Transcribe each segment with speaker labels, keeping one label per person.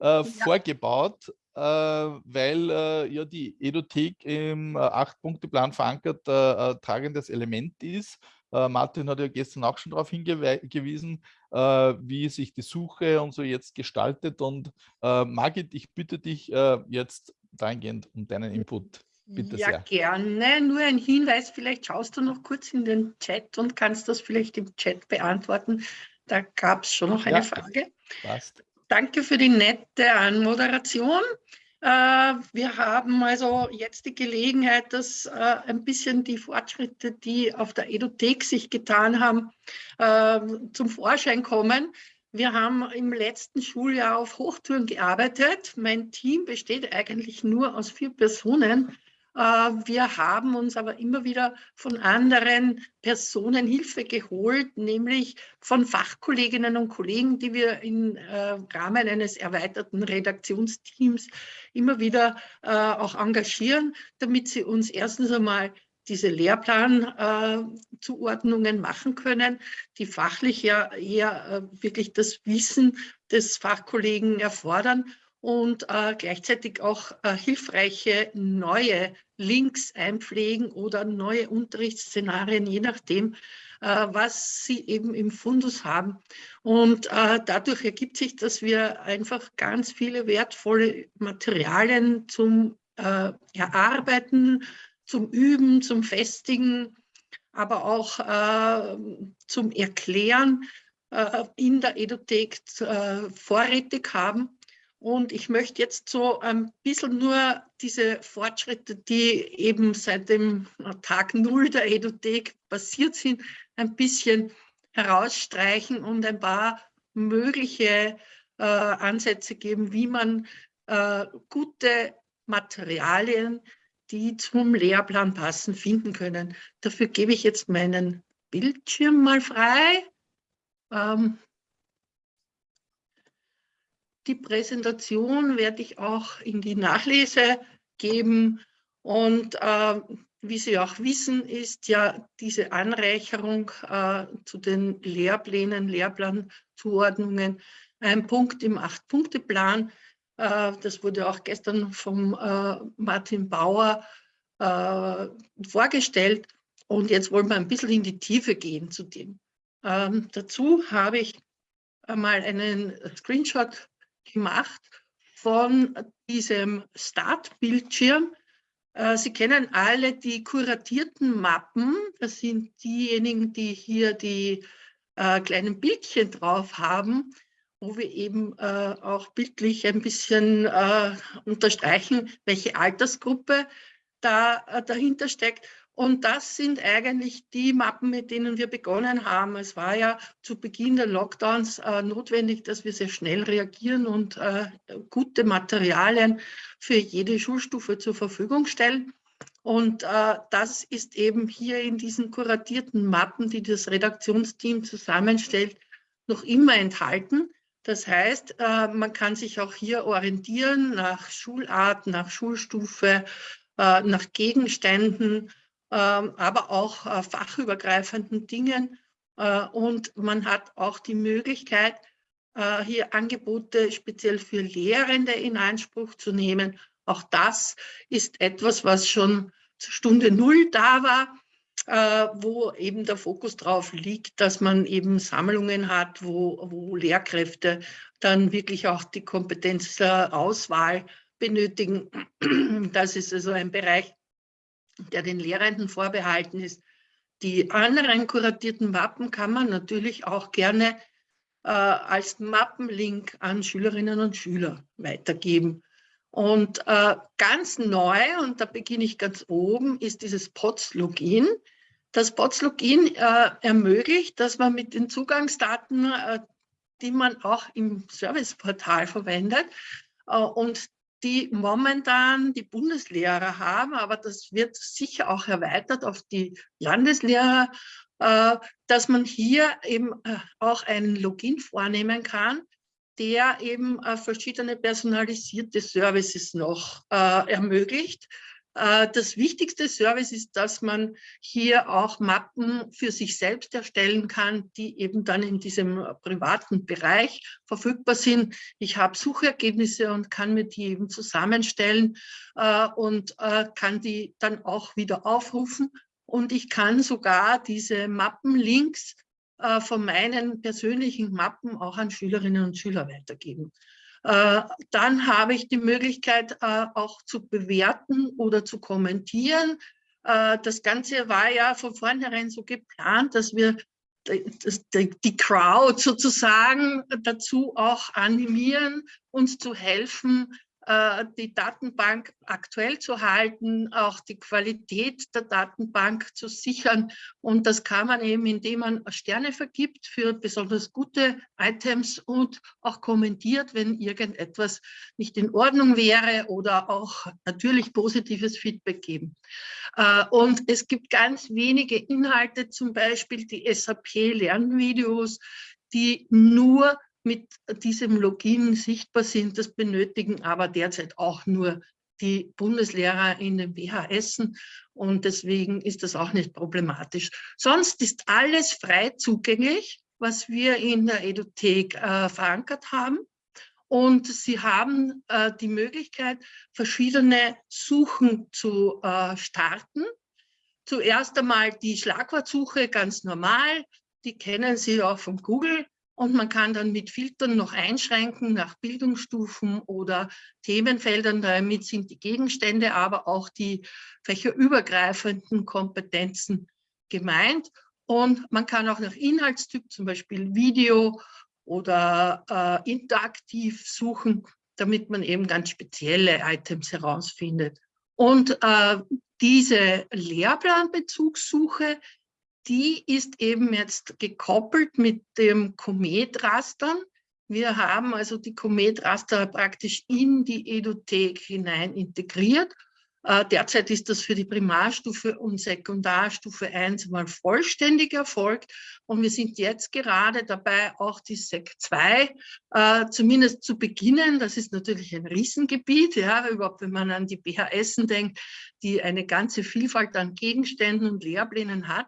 Speaker 1: äh, ja. vorgebaut, äh, weil äh, ja die Edothek im Acht-Punkte-Plan verankert tragendes Element ist. Martin hat ja gestern auch schon darauf hingewiesen, wie sich die Suche und so jetzt gestaltet. Und Margit, ich bitte dich jetzt dahingehend um deinen Input. Bitte
Speaker 2: ja,
Speaker 1: sehr.
Speaker 2: gerne. Nur ein Hinweis, vielleicht schaust du noch kurz in den Chat und kannst das vielleicht im Chat beantworten. Da gab es schon noch eine ja, Frage. Passt. Danke für die nette Anmoderation. Äh, wir haben also jetzt die Gelegenheit, dass äh, ein bisschen die Fortschritte, die auf der Edothek sich getan haben, äh, zum Vorschein kommen. Wir haben im letzten Schuljahr auf Hochtouren gearbeitet. Mein Team besteht eigentlich nur aus vier Personen. Äh, wir haben uns aber immer wieder von anderen Personen Hilfe geholt, nämlich von Fachkolleginnen und Kollegen, die wir im äh, Rahmen eines erweiterten Redaktionsteams immer wieder äh, auch engagieren, damit sie uns erstens einmal diese Lehrplanzuordnungen machen können, die fachlich ja eher wirklich das Wissen des Fachkollegen erfordern und äh, gleichzeitig auch äh, hilfreiche neue Links einpflegen oder neue Unterrichtsszenarien, je nachdem, äh, was sie eben im Fundus haben. Und äh, dadurch ergibt sich, dass wir einfach ganz viele wertvolle Materialien zum äh, Erarbeiten, zum Üben, zum Festigen, aber auch äh, zum Erklären in der Edothek vorrätig haben und ich möchte jetzt so ein bisschen nur diese Fortschritte, die eben seit dem Tag Null der Edothek passiert sind, ein bisschen herausstreichen und ein paar mögliche äh, Ansätze geben, wie man äh, gute Materialien, die zum Lehrplan passen, finden können. Dafür gebe ich jetzt meinen Bildschirm mal frei. Ähm, die Präsentation werde ich auch in die Nachlese geben. Und äh, wie Sie auch wissen, ist ja diese Anreicherung äh, zu den Lehrplänen, Lehrplanzuordnungen ein Punkt im Acht-Punkte-Plan. Äh, das wurde auch gestern vom äh, Martin Bauer äh, vorgestellt. Und jetzt wollen wir ein bisschen in die Tiefe gehen zu dem. Ähm, dazu habe ich einmal einen Screenshot gemacht von diesem Start-Bildschirm. Äh, Sie kennen alle die kuratierten Mappen. Das sind diejenigen, die hier die äh, kleinen Bildchen drauf haben, wo wir eben äh, auch bildlich ein bisschen unterstreichen, welche Altersgruppe da dahinter steckt. Und das sind eigentlich die Mappen, mit denen wir begonnen haben. Es war ja zu Beginn der Lockdowns äh, notwendig, dass wir sehr schnell reagieren und äh, gute Materialien für jede Schulstufe zur Verfügung stellen. Und äh, das ist eben hier in diesen kuratierten Mappen, die das Redaktionsteam zusammenstellt, noch immer enthalten. Das heißt, äh, man kann sich auch hier orientieren nach Schulart, nach Schulstufe, äh, nach Gegenständen, aber auch äh, fachübergreifenden Dingen. Äh, und man hat auch die Möglichkeit, äh, hier Angebote speziell für Lehrende in Anspruch zu nehmen. Auch das ist etwas, was schon zur Stunde Null da war, wo eben der Fokus drauf liegt, dass man eben Sammlungen hat, wo, wo Lehrkräfte dann wirklich auch die Kompetenz der Auswahl benötigen. Das ist also ein Bereich, der den Lehrenden vorbehalten ist. Die anderen kuratierten Mappen kann man natürlich auch gerne äh, als Mappenlink an Schülerinnen und Schüler weitergeben. Und äh, ganz neu, und da beginne ich ganz oben, ist dieses POTS-Login. Das POTS-Login äh, ermöglicht, dass man mit den Zugangsdaten, äh, die man auch im Serviceportal verwendet, äh, und die momentan die Bundeslehrer haben, aber das wird sicher auch erweitert auf die Landeslehrer, äh, dass man hier eben äh, auch einen Login vornehmen kann, der eben äh, verschiedene personalisierte Services noch ermöglicht. Äh, das wichtigste Service ist, dass man hier auch Mappen für sich selbst erstellen kann, die eben dann in diesem privaten Bereich verfügbar sind. Ich habe Suchergebnisse und kann mir die eben zusammenstellen äh, und äh, kann die dann auch wieder aufrufen. Und ich kann sogar diese Mappenlinks von meinen persönlichen Mappen auch an Schülerinnen und Schüler weitergeben. Äh, dann habe ich die Möglichkeit äh, auch zu bewerten oder zu kommentieren. Äh, das Ganze war ja von vornherein so geplant, dass wir die Crowd sozusagen dazu auch animieren, uns zu helfen, die Datenbank aktuell zu halten, auch die Qualität der Datenbank zu sichern. Und das kann man eben, indem man Sterne vergibt für besonders gute Items und auch kommentiert, wenn irgendetwas nicht in Ordnung wäre oder auch natürlich positives Feedback geben. Äh, und es gibt ganz wenige Inhalte, zum Beispiel die SAP-Lernvideos, die nur mit diesem Login sichtbar sind. Das benötigen aber derzeit auch nur die Bundeslehrer in den BHS und deswegen ist das auch nicht problematisch. Sonst ist alles frei zugänglich, was wir in der Edothek äh, verankert haben. Und Sie haben äh, die Möglichkeit, verschiedene Suchen zu äh, starten. Zuerst einmal die Schlagwortsuche, ganz normal. Die kennen Sie auch von Google. Und man kann dann mit Filtern noch einschränken nach Bildungsstufen oder Themenfeldern. Damit sind die Gegenstände, aber auch die fächerübergreifenden Kompetenzen gemeint. Und man kann auch nach Inhaltstyp, zum Beispiel Video oder äh, interaktiv suchen, damit man eben ganz spezielle Items herausfindet. Und äh, diese Lehrplanbezugssuche die ist eben jetzt gekoppelt mit dem Komet-Rastern. Wir haben also die Komet-Raster praktisch in die Edothek hinein integriert. Äh, derzeit ist das für die Primarstufe und Sekundarstufe 1 mal vollständig erfolgt. Und wir sind jetzt gerade dabei, auch die SEC 2 äh, zumindest zu beginnen. Das ist natürlich ein Riesengebiet, ja, überhaupt wenn man an die BHS denkt, die eine ganze Vielfalt an Gegenständen und Lehrplänen hat.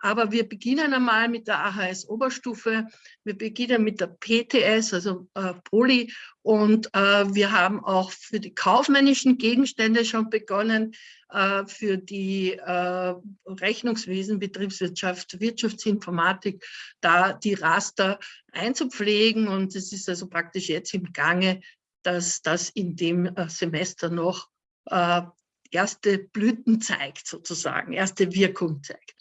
Speaker 2: Aber wir beginnen einmal mit der AHS-Oberstufe, wir beginnen mit der PTS, also äh, Poli, und äh, wir haben auch für die kaufmännischen Gegenstände schon begonnen, äh, für die äh, Rechnungswesen, Betriebswirtschaft, Wirtschaftsinformatik, da die Raster einzupflegen. Und es ist also praktisch jetzt im Gange, dass das in dem äh, Semester noch äh, erste Blüten zeigt, sozusagen, erste Wirkung zeigt.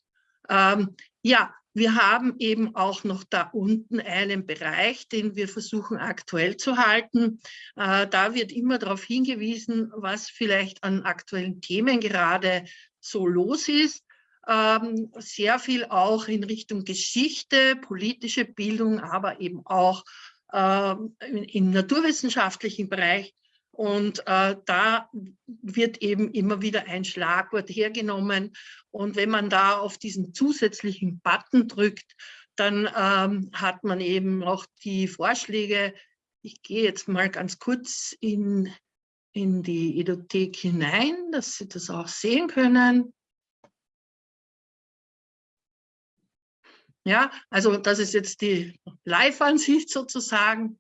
Speaker 2: Ähm, ja, wir haben eben auch noch da unten einen Bereich, den wir versuchen aktuell zu halten. Äh, da wird immer darauf hingewiesen, was vielleicht an aktuellen Themen gerade so los ist. Ähm, sehr viel auch in Richtung Geschichte, politische Bildung, aber eben auch äh, im naturwissenschaftlichen Bereich. Und äh, da wird eben immer wieder ein Schlagwort hergenommen. Und wenn man da auf diesen zusätzlichen Button drückt, dann ähm, hat man eben noch die Vorschläge. Ich gehe jetzt mal ganz kurz in, in die Edothek hinein, dass Sie das auch sehen können. Ja, also das ist jetzt die Live-Ansicht sozusagen.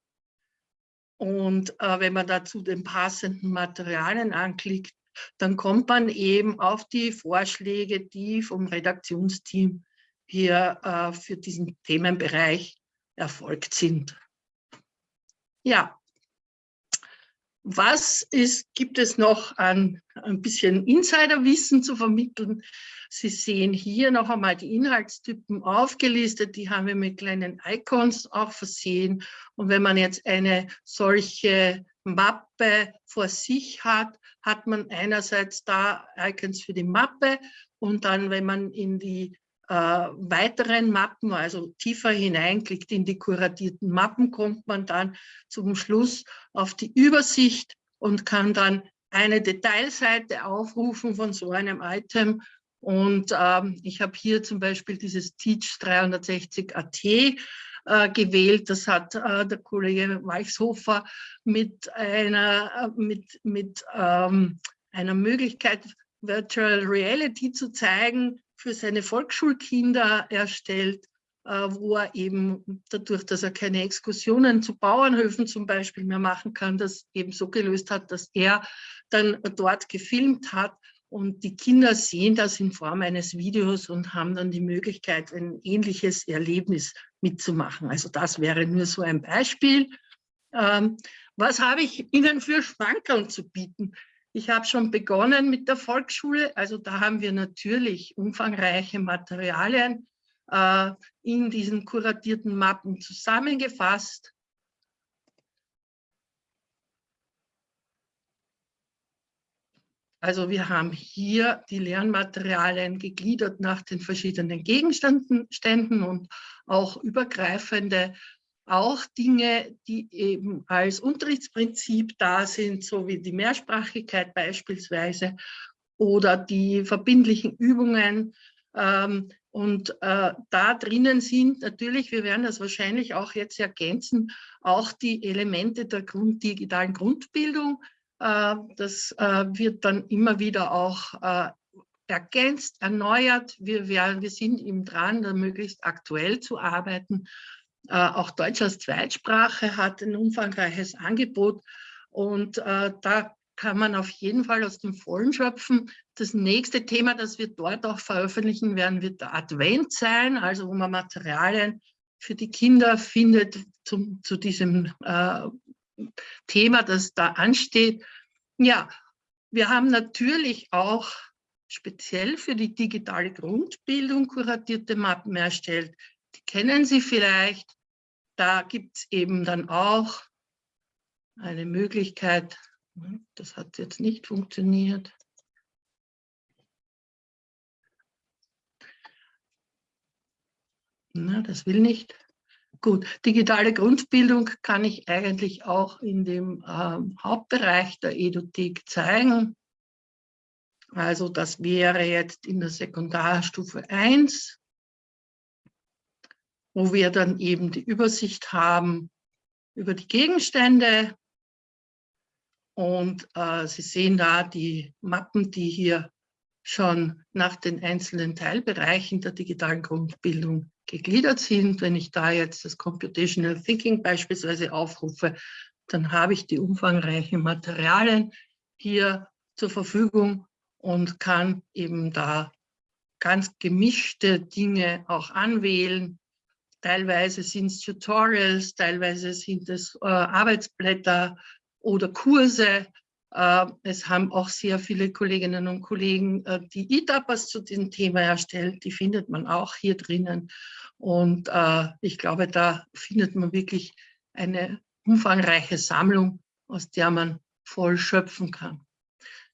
Speaker 2: Und äh, wenn man dazu den passenden Materialien anklickt, dann kommt man eben auf die Vorschläge, die vom Redaktionsteam hier äh, für diesen Themenbereich erfolgt sind. Ja, was ist, gibt es noch an ein bisschen Insiderwissen zu vermitteln? Sie sehen hier noch einmal die Inhaltstypen aufgelistet. Die haben wir mit kleinen Icons auch versehen. Und wenn man jetzt eine solche Mappe vor sich hat, hat man einerseits da Icons für die Mappe und dann, wenn man in die äh, weiteren Mappen, also tiefer hineinklickt in die kuratierten Mappen, kommt man dann zum Schluss auf die Übersicht und kann dann eine Detailseite aufrufen von so einem Item. Und ähm, ich habe hier zum Beispiel dieses Teach 360 AT äh, gewählt. Das hat äh, der Kollege Weichshofer mit einer, äh, mit, mit ähm, einer Möglichkeit, Virtual Reality zu zeigen, für seine Volksschulkinder erstellt, äh, wo er eben dadurch, dass er keine Exkursionen zu Bauernhöfen zum Beispiel mehr machen kann, das eben so gelöst hat, dass er dann dort gefilmt hat und die Kinder sehen das in Form eines Videos und haben dann die Möglichkeit, ein ähnliches Erlebnis mitzumachen. Also das wäre nur so ein Beispiel. Ähm, was habe ich Ihnen für Schmankerl zu bieten? Ich habe schon begonnen mit der Volksschule. Also da haben wir natürlich umfangreiche Materialien äh, in diesen kuratierten Mappen zusammengefasst. Also wir haben hier die Lernmaterialien gegliedert nach den verschiedenen Gegenständen und auch übergreifende, auch Dinge, die eben als Unterrichtsprinzip da sind, so wie die Mehrsprachigkeit beispielsweise oder die verbindlichen Übungen. Ähm, und äh, da drinnen sind natürlich, wir werden das wahrscheinlich auch jetzt ergänzen, auch die Elemente der Grund, digitalen Grundbildung, äh, das äh, wird dann immer wieder auch äh, ergänzt, erneuert. Wir, werden, wir sind ihm dran, da möglichst aktuell zu arbeiten. Auch Deutsch als Zweitsprache hat ein umfangreiches Angebot und da kann man auf jeden Fall aus dem Vollen schöpfen. Das nächste Thema, das wir dort auch veröffentlichen werden, wird der Advent sein, also wo man Materialien für die Kinder findet zum, zu diesem äh, Thema, das da ansteht. Ja, wir haben natürlich auch speziell für die digitale Grundbildung kuratierte Mappen erstellt. Die kennen Sie vielleicht. Da gibt es eben dann auch eine Möglichkeit, das hat jetzt nicht funktioniert. Na, das will nicht. Gut, digitale Grundbildung kann ich eigentlich auch in dem ähm, Hauptbereich der Edothek zeigen. Also das wäre jetzt in der Sekundarstufe 1, wo wir dann eben die Übersicht haben über die Gegenstände. Und äh, Sie sehen da die Mappen, die hier schon nach den einzelnen Teilbereichen der digitalen Grundbildung gegliedert sind. Wenn ich da jetzt das Computational Thinking beispielsweise aufrufe, dann habe ich die umfangreichen Materialien hier zur Verfügung und kann eben da ganz gemischte Dinge auch anwählen. Teilweise sind es Tutorials, teilweise sind es äh, Arbeitsblätter oder Kurse. Äh, es haben auch sehr viele Kolleginnen und Kollegen äh, die E-Tapas zu diesem Thema erstellt. Die findet man auch hier drinnen. Und äh, ich glaube, da findet man wirklich eine umfangreiche Sammlung, aus der man voll schöpfen kann.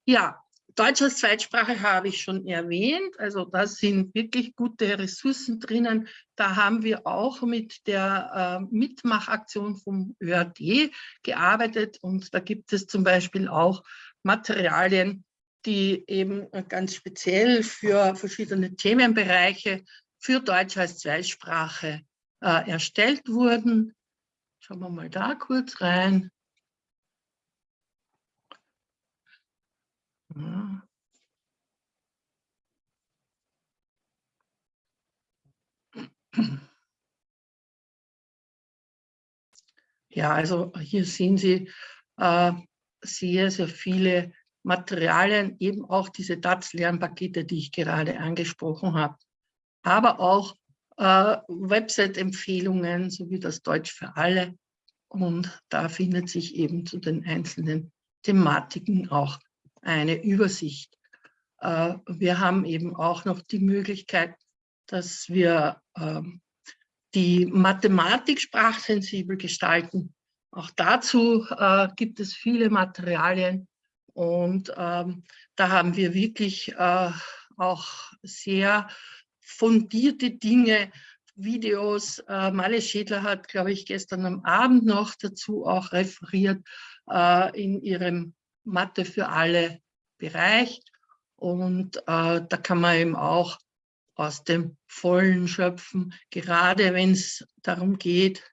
Speaker 2: Ja, Deutsch als Zweitsprache habe ich schon erwähnt. Also da sind wirklich gute Ressourcen drinnen. Da haben wir auch mit der äh, Mitmachaktion vom ÖAD gearbeitet. Und da gibt es zum Beispiel auch Materialien, die eben ganz speziell für verschiedene Themenbereiche für Deutsch als Zweitsprache äh, erstellt wurden. Schauen wir mal da kurz rein. Ja. also hier sehen Sie äh, sehr, sehr viele Materialien, eben auch diese DATS-Lernpakete, die ich gerade angesprochen habe aber auch äh, Website-Empfehlungen sowie das Deutsch für alle. Und da findet sich eben zu den einzelnen Thematiken auch eine Übersicht. Äh, wir haben eben auch noch die Möglichkeit, dass wir äh, die Mathematik sprachsensibel gestalten. Auch dazu äh, gibt es viele Materialien und ähm, da haben wir wirklich äh, auch sehr fundierte Dinge, Videos. Äh, Malle Schädler hat, glaube ich, gestern am Abend noch dazu auch referiert äh, in ihrem Mathe für alle Bereich. Und äh, da kann man eben auch aus dem Vollen schöpfen, gerade wenn es darum geht,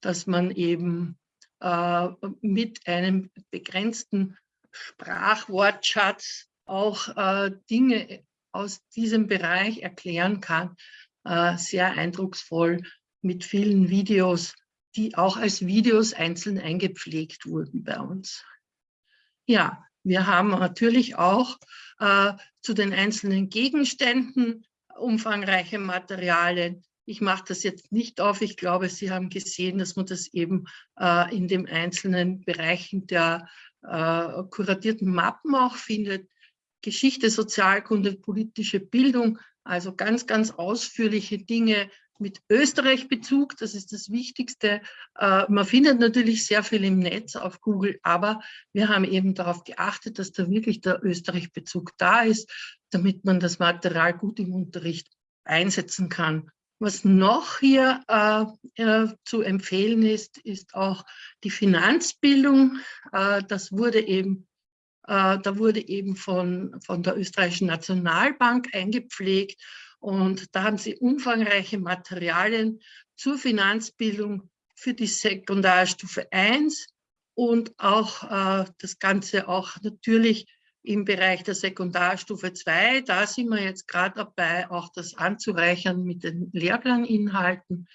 Speaker 2: dass man eben äh, mit einem begrenzten Sprachwortschatz auch äh, Dinge aus diesem Bereich erklären kann. Äh, sehr eindrucksvoll mit vielen Videos, die auch als Videos einzeln eingepflegt wurden bei uns. Ja, wir haben natürlich auch äh, zu den einzelnen Gegenständen umfangreiche Materialien. Ich mache das jetzt nicht auf. Ich glaube, Sie haben gesehen, dass man das eben äh, in den einzelnen Bereichen der äh, kuratierten Mappen auch findet. Geschichte, Sozialkunde, politische Bildung, also ganz, ganz ausführliche Dinge mit Österreich-Bezug, das ist das Wichtigste. Äh, man findet natürlich sehr viel im Netz auf Google, aber wir haben eben darauf geachtet, dass da wirklich der Österreich-Bezug da ist, damit man das Material gut im Unterricht einsetzen kann. Was noch hier äh, äh, zu empfehlen ist, ist auch die Finanzbildung. Äh, das wurde eben, äh, da wurde eben von, von der österreichischen Nationalbank eingepflegt und da haben sie umfangreiche Materialien zur Finanzbildung für die Sekundarstufe 1 und auch äh, das Ganze auch natürlich im Bereich der Sekundarstufe 2. Da sind wir jetzt gerade dabei, auch das anzureichern mit den Lehrplaninhalten.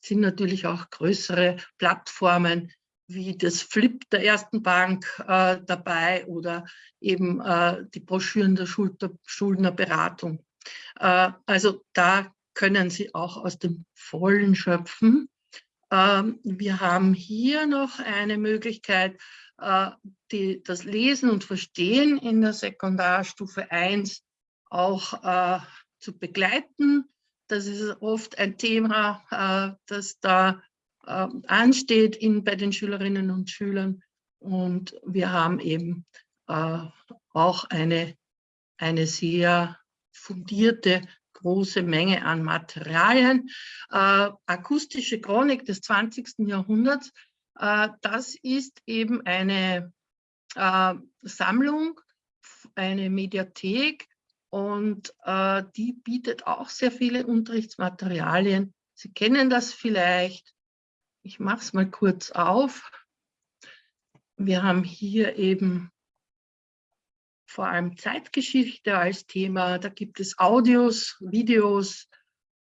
Speaker 2: sind natürlich auch größere Plattformen wie das Flip der Ersten Bank äh, dabei oder eben äh, die Broschüren der Schuldnerberatung. Äh, also da können Sie auch aus dem Vollen schöpfen. Ähm, wir haben hier noch eine Möglichkeit, äh, die, das Lesen und Verstehen in der Sekundarstufe 1 auch äh, zu begleiten. Das ist oft ein Thema, das da äh, ansteht in, bei den Schülerinnen und Schülern. Und wir haben eben auch eine, eine sehr fundierte große Menge an Materialien. Äh, akustische Chronik des 20. Jahrhunderts äh, das ist eben eine äh, Sammlung, eine Mediathek und äh, die bietet auch sehr viele Unterrichtsmaterialien. Sie kennen das vielleicht. Ich mache es mal kurz auf. Wir haben hier eben vor allem Zeitgeschichte als Thema. Da gibt es Audios, Videos,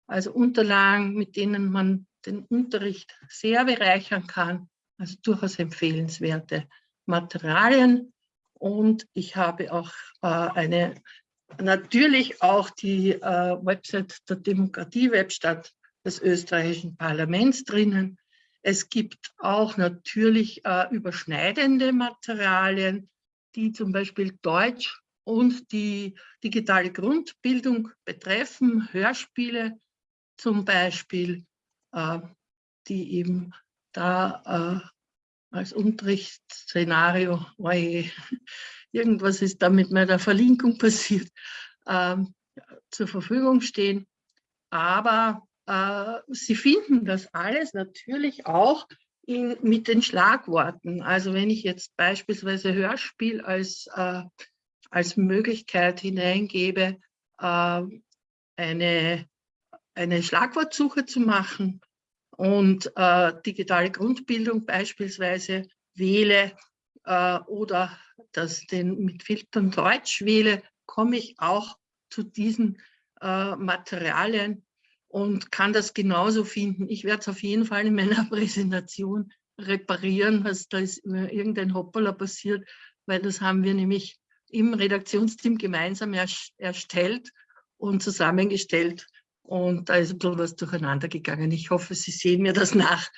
Speaker 2: also Unterlagen, mit denen man den Unterricht sehr bereichern kann. Also durchaus empfehlenswerte Materialien. Und ich habe auch äh, eine, natürlich auch die äh, Website der Demokratie-Webstadt des österreichischen Parlaments drinnen. Es gibt auch natürlich äh, überschneidende Materialien, die zum Beispiel Deutsch und die digitale Grundbildung betreffen, Hörspiele zum Beispiel, äh, die eben da äh, als Unterrichtsszenario, oje, irgendwas ist da mit meiner Verlinkung passiert, äh, zur Verfügung stehen. Aber äh, Sie finden das alles natürlich auch in, mit den Schlagworten. Also wenn ich jetzt beispielsweise Hörspiel als, äh, als Möglichkeit hineingebe, äh, eine, eine Schlagwortsuche zu machen, und äh, digitale Grundbildung beispielsweise wähle äh, oder das den mit Filtern Deutsch wähle, komme ich auch zu diesen äh, Materialien und kann das genauso finden. Ich werde es auf jeden Fall in meiner Präsentation reparieren, was da ist irgendein Hoppala passiert, weil das haben wir nämlich im Redaktionsteam gemeinsam erstellt und zusammengestellt und da ist ein bisschen was durcheinander gegangen. Ich hoffe, Sie sehen mir das nach.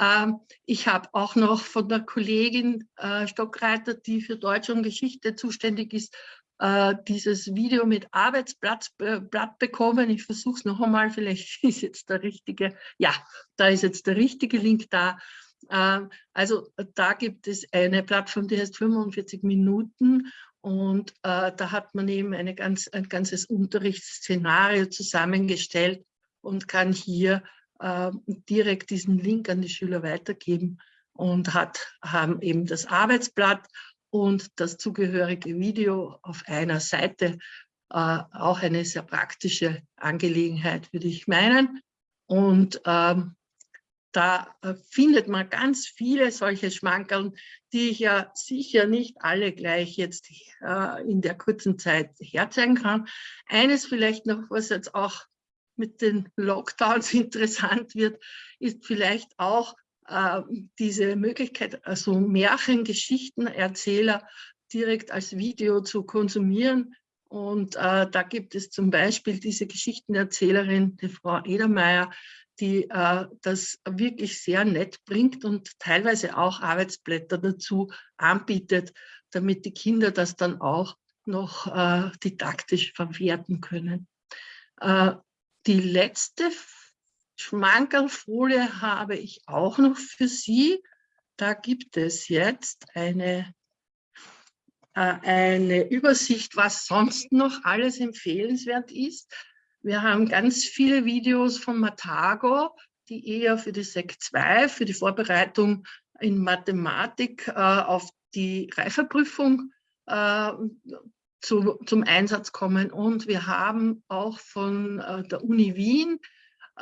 Speaker 2: Ähm, ich habe auch noch von der Kollegin äh, Stockreiter, die für Deutsch und Geschichte zuständig ist, äh, dieses Video mit Arbeitsblatt äh, bekommen. Ich versuche es noch einmal, vielleicht ist jetzt der richtige, ja, da ist jetzt der richtige Link da. Ähm, also da gibt es eine Plattform, die heißt 45 Minuten und äh, da hat man eben eine ganz, ein ganzes Unterrichtsszenario zusammengestellt und kann hier äh, direkt diesen Link an die Schüler weitergeben und hat, haben eben das Arbeitsblatt und das zugehörige Video auf einer Seite. Äh, auch eine sehr praktische Angelegenheit, würde ich meinen. Und ähm, da äh, findet man ganz viele solche Schmankerl, die ich ja sicher nicht alle gleich jetzt äh, in der kurzen Zeit herzeigen kann. Eines vielleicht noch, was jetzt auch mit den Lockdowns interessant wird, ist vielleicht auch diese Möglichkeit, also Märchengeschichtenerzähler direkt als Video zu konsumieren. Und äh, da gibt es zum Beispiel diese Geschichtenerzählerin, die Frau Edermeier, die äh, das wirklich sehr nett bringt und teilweise auch Arbeitsblätter dazu anbietet, damit die Kinder das dann auch noch äh, didaktisch verwerten können. Äh, die letzte Schmankerlfolie habe ich auch noch für Sie. Da gibt es jetzt eine, äh, eine Übersicht, was sonst noch alles empfehlenswert ist. Wir haben ganz viele Videos von Matago, die eher für die SEC 2, für die Vorbereitung in Mathematik äh, auf die Reifeprüfung äh, zu, zum Einsatz kommen. Und wir haben auch von äh, der Uni Wien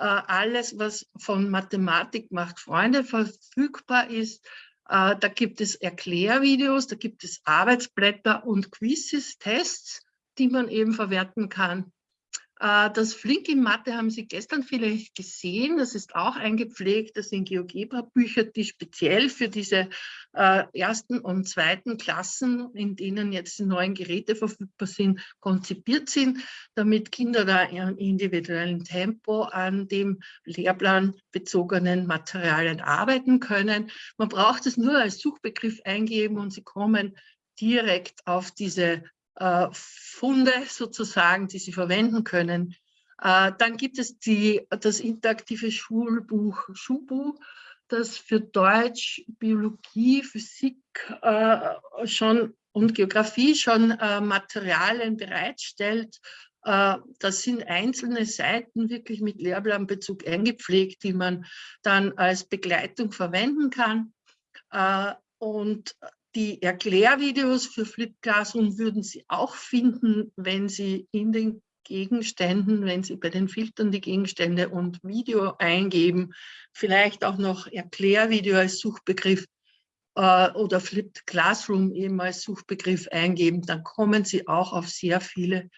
Speaker 2: alles, was von Mathematik macht Freunde verfügbar ist. Äh, da gibt es Erklärvideos, da gibt es Arbeitsblätter und Quizzes, Tests, die man eben verwerten kann. Äh, das Flink in Mathe haben Sie gestern vielleicht gesehen. Das ist auch eingepflegt. Das sind GeoGebra-Bücher, die speziell für diese äh, ersten und zweiten Klassen, in denen jetzt die neuen Geräte verfügbar sind, konzipiert sind, damit Kinder da in individuellem Tempo an dem Lehrplan bezogenen Materialien arbeiten können. Man braucht es nur als Suchbegriff eingeben und Sie kommen direkt auf diese äh, Funde sozusagen, die Sie verwenden können. Äh, dann gibt es die, das interaktive Schulbuch Schubu, das für Deutsch, Biologie, Physik äh, schon und Geografie schon Materialien bereitstellt. Das sind einzelne Seiten wirklich mit Lehrplanbezug eingepflegt, die man dann als Begleitung verwenden kann. Und die Erklärvideos für Flip Classroom würden Sie auch finden, wenn Sie in den Gegenständen, wenn Sie bei den Filtern die Gegenstände und Video eingeben, vielleicht auch noch Erklärvideo als Suchbegriff äh, oder Flipped Classroom eben als Suchbegriff eingeben, dann kommen Sie auch auf sehr viele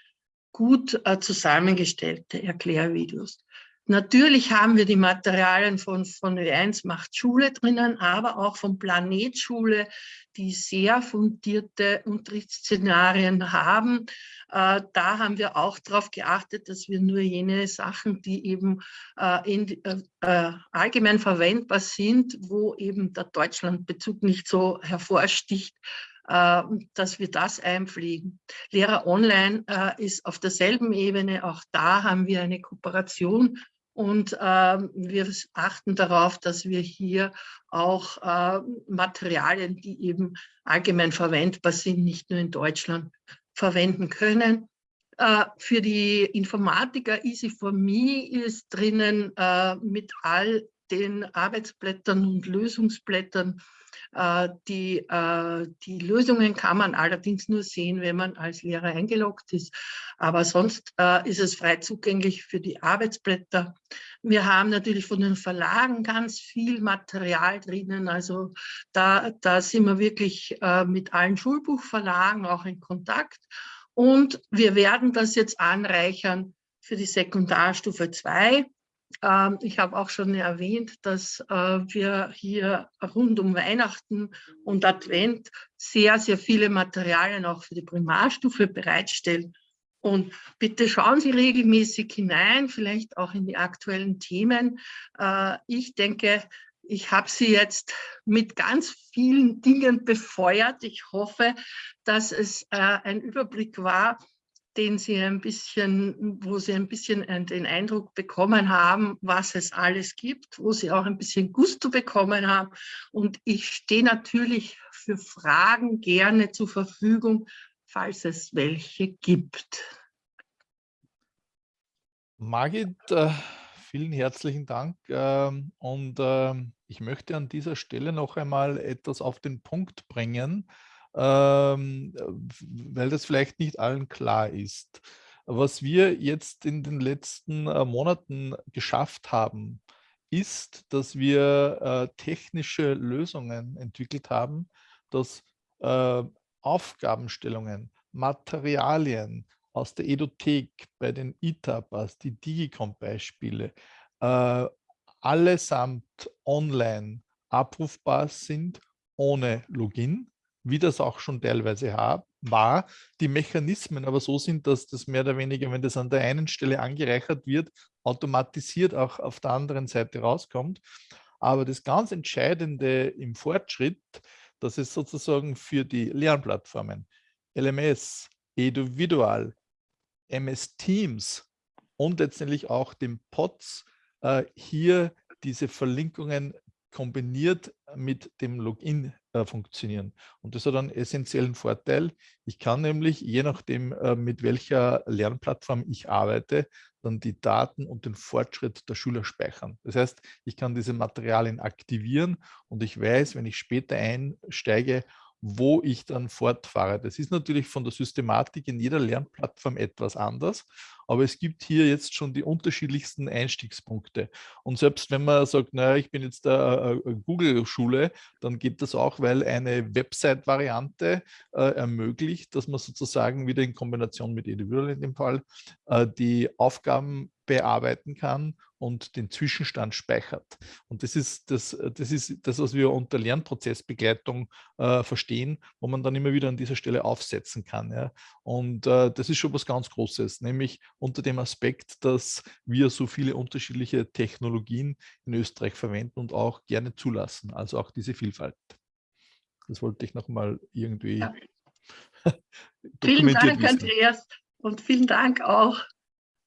Speaker 2: gut äh, zusammengestellte Erklärvideos. Natürlich haben wir die Materialien von, von W1 macht Schule drinnen, aber auch von Planetschule, die sehr fundierte Unterrichtsszenarien haben. Äh, da haben wir auch darauf geachtet, dass wir nur jene Sachen, die eben äh, in, äh, äh, allgemein verwendbar sind, wo eben der Deutschlandbezug nicht so hervorsticht, äh, dass wir das einpflegen. Lehrer Online äh, ist auf derselben Ebene, auch da haben wir eine Kooperation und äh, wir achten darauf, dass wir hier auch äh, Materialien, die eben allgemein verwendbar sind, nicht nur in Deutschland verwenden können. Äh, für die Informatiker Easy for Me ist drinnen äh, mit all den Arbeitsblättern und Lösungsblättern äh, die, äh, die Lösungen kann man allerdings nur sehen, wenn man als Lehrer eingeloggt ist. Aber sonst äh, ist es frei zugänglich für die Arbeitsblätter. Wir haben natürlich von den Verlagen ganz viel Material drinnen. Also da, da sind wir wirklich mit allen Schulbuchverlagen auch in Kontakt. Und wir werden das jetzt anreichern für die Sekundarstufe 2. Ähm, ich habe auch schon erwähnt, dass äh, wir hier rund um Weihnachten und Advent sehr, sehr viele Materialien auch für die Primarstufe bereitstellen. Und bitte schauen Sie regelmäßig hinein, vielleicht auch in die aktuellen Themen. Äh, ich denke, ich habe Sie jetzt mit ganz vielen Dingen befeuert. Ich hoffe, dass es äh, ein Überblick war, den Sie ein bisschen, wo Sie ein bisschen den Eindruck bekommen haben, was es alles gibt, wo Sie auch ein bisschen Gusto bekommen haben. Und ich stehe natürlich für Fragen gerne zur Verfügung, falls es welche gibt.
Speaker 1: Margit, äh, vielen herzlichen Dank. Ähm, und ähm, ich möchte an dieser Stelle noch einmal etwas auf den Punkt bringen ähm, weil das vielleicht nicht allen klar ist. Was wir jetzt in den letzten äh, Monaten geschafft haben, ist, dass wir äh, technische Lösungen entwickelt haben, dass äh, Aufgabenstellungen, Materialien aus der Edothek bei den ITAPAs, die Digicom-Beispiele, äh, allesamt online abrufbar sind ohne Login, wie das auch schon teilweise war. Die Mechanismen aber so sind, dass das mehr oder weniger, wenn das an der einen Stelle angereichert wird, automatisiert auch auf der anderen Seite rauskommt. Aber das ganz Entscheidende im Fortschritt, dass es sozusagen für die Lernplattformen LMS, Eduvidual, MS Teams und letztendlich auch dem POTS äh, hier diese Verlinkungen kombiniert mit dem Login äh, funktionieren. Und das hat einen essentiellen Vorteil. Ich kann nämlich, je nachdem, äh, mit welcher Lernplattform ich arbeite, dann die Daten und den Fortschritt der Schüler speichern. Das heißt, ich kann diese Materialien aktivieren und ich weiß, wenn ich später einsteige, wo ich dann fortfahre. Das ist natürlich von der Systematik in jeder Lernplattform etwas anders, aber es gibt hier jetzt schon die unterschiedlichsten Einstiegspunkte. Und selbst wenn man sagt, naja, ich bin jetzt der äh, Google-Schule, dann geht das auch, weil eine Website-Variante äh, ermöglicht, dass man sozusagen wieder in Kombination mit Individual in dem Fall äh, die Aufgaben bearbeiten kann und den Zwischenstand speichert. Und das ist das, das, ist das was wir unter Lernprozessbegleitung äh, verstehen, wo man dann immer wieder an dieser Stelle aufsetzen kann. Ja. Und äh, das ist schon was ganz Großes, nämlich unter dem Aspekt, dass wir so viele unterschiedliche Technologien in Österreich verwenden und auch gerne zulassen, also auch diese Vielfalt. Das wollte ich nochmal irgendwie ja.
Speaker 2: Vielen Dank, wissen. Andreas, und vielen Dank auch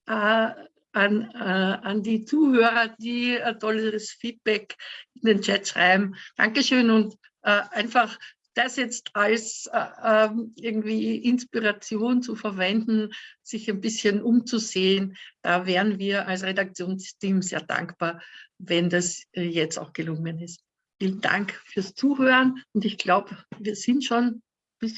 Speaker 2: äh, an, äh, an die Zuhörer, die ein tolles Feedback in den Chat schreiben. Dankeschön und äh, einfach das jetzt als äh, ähm, irgendwie Inspiration zu verwenden, sich ein bisschen umzusehen, da wären wir als Redaktionsteam sehr dankbar, wenn das äh, jetzt auch gelungen ist. Vielen Dank fürs Zuhören und ich glaube, wir sind schon